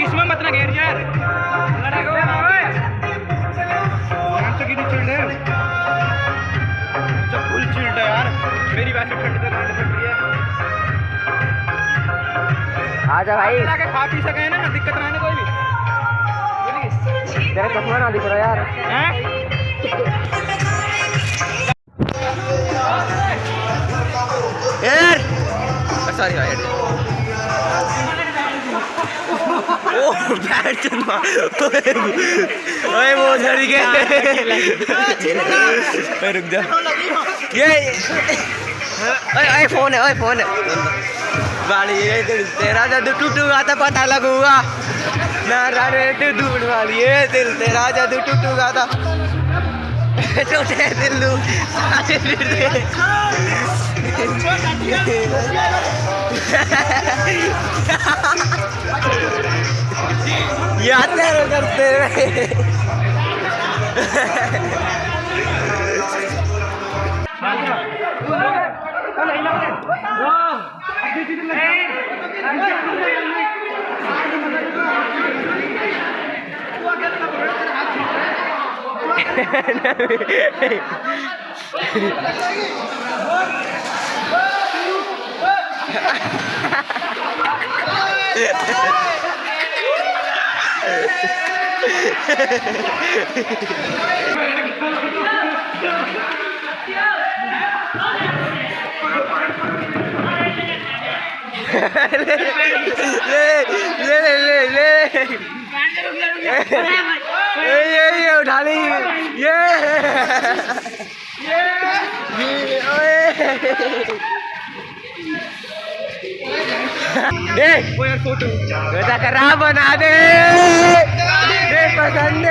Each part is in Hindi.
इसमें मत ना घेर यार। फुल चिल्ड है यार मेरी वैसे ठंड से ठंड पड़ रही है। आजा भाई। आके खा पी सके ना दिक्कत ना है कोई भी। तेरा चश्मा ना दिख रहा यार। हैं? सॉरी भाई ओ बैठ चुना ओए, वो झड़ गया। ओए, रुक जा। ये, ओए ओए, फ़ोन है, ओए, फ़ोन है। वाली ये दिल तेरा जब टूटूगा तो पता लगूगा ना रे तू ढूंढ वाली ये दिल तेरा जब टूटूगा तो सारे याद नहीं करते हुए ले ले ले ले ले ये ये ये उठा ली ये। ये ओए दे वो यार फ़ोटो। बेटा करा बना दे। दे पसंद।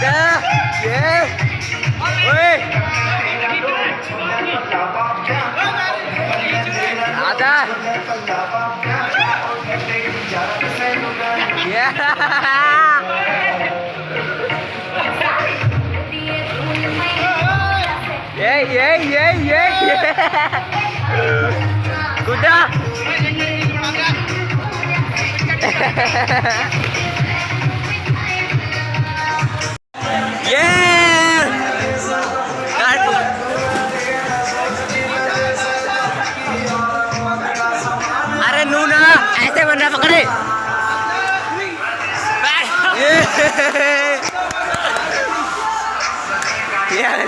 được chưa ui đã ra yeah yeah, yeah, yeah, yeah. Good job. yeah! अरे नूना ऐसे बनना पकड़े। यार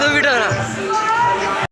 तू बिटो ना